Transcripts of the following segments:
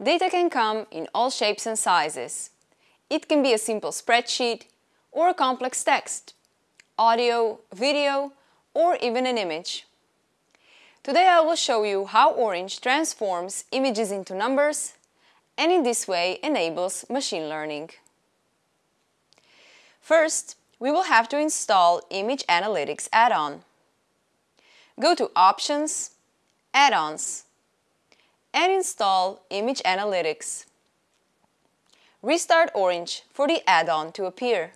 Data can come in all shapes and sizes. It can be a simple spreadsheet or a complex text, audio, video, or even an image. Today I will show you how Orange transforms images into numbers and in this way enables machine learning. First, we will have to install Image Analytics add-on. Go to Options, Add-ons, and install Image Analytics. Restart Orange for the add-on to appear.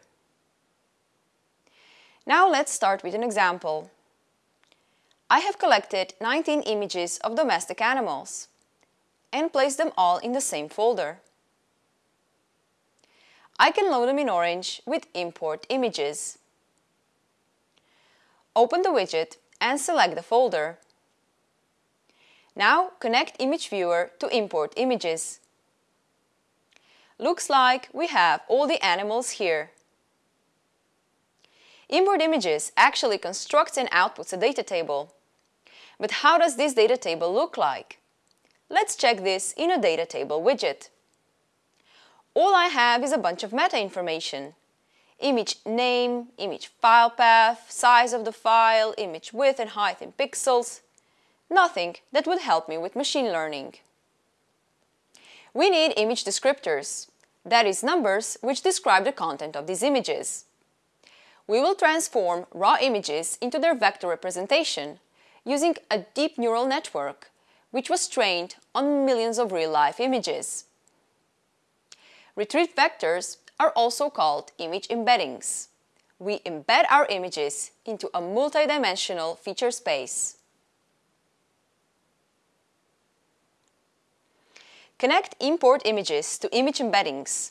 Now let's start with an example. I have collected 19 images of domestic animals and placed them all in the same folder. I can load them in Orange with Import Images. Open the widget and select the folder. Now connect Image Viewer to import images. Looks like we have all the animals here. Import Images actually constructs and outputs a data table. But how does this data table look like? Let's check this in a data table widget. All I have is a bunch of meta information. Image name, image file path, size of the file, image width and height in pixels, Nothing that would help me with machine learning. We need image descriptors, that is numbers which describe the content of these images. We will transform raw images into their vector representation using a deep neural network which was trained on millions of real-life images. Retrieved vectors are also called image embeddings. We embed our images into a multidimensional feature space. Connect import images to image embeddings.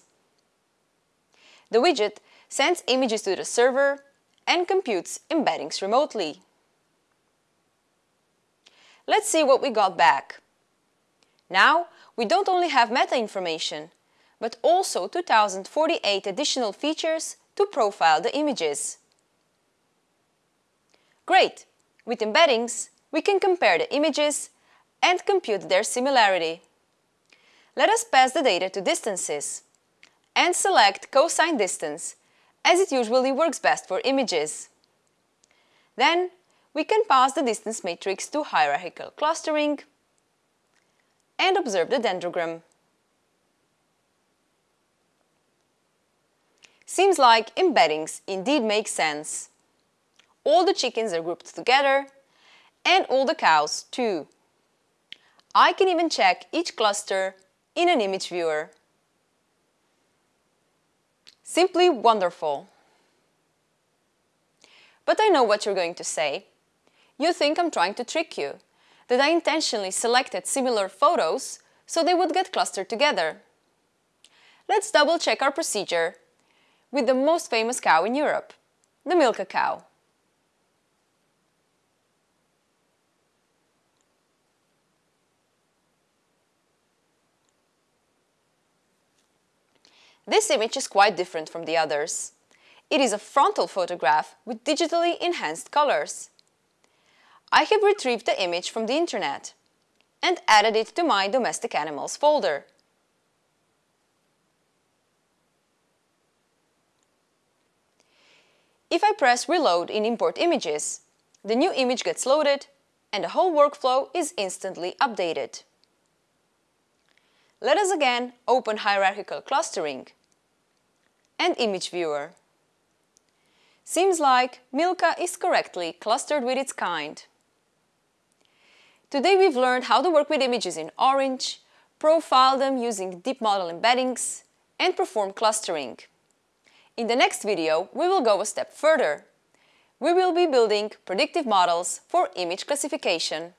The widget sends images to the server and computes embeddings remotely. Let's see what we got back. Now, we don't only have meta information, but also 2048 additional features to profile the images. Great! With embeddings, we can compare the images and compute their similarity. Let us pass the data to distances and select cosine distance as it usually works best for images. Then we can pass the distance matrix to hierarchical clustering and observe the dendrogram. Seems like embeddings indeed make sense. All the chickens are grouped together and all the cows too. I can even check each cluster in an image viewer. Simply wonderful. But I know what you're going to say. You think I'm trying to trick you, that I intentionally selected similar photos so they would get clustered together. Let's double check our procedure with the most famous cow in Europe, the Milka cow. This image is quite different from the others. It is a frontal photograph with digitally enhanced colors. I have retrieved the image from the internet and added it to my domestic animals folder. If I press reload in import images, the new image gets loaded and the whole workflow is instantly updated. Let us again open hierarchical clustering and image viewer. Seems like Milka is correctly clustered with its kind. Today we've learned how to work with images in Orange, profile them using deep model embeddings, and perform clustering. In the next video, we will go a step further. We will be building predictive models for image classification.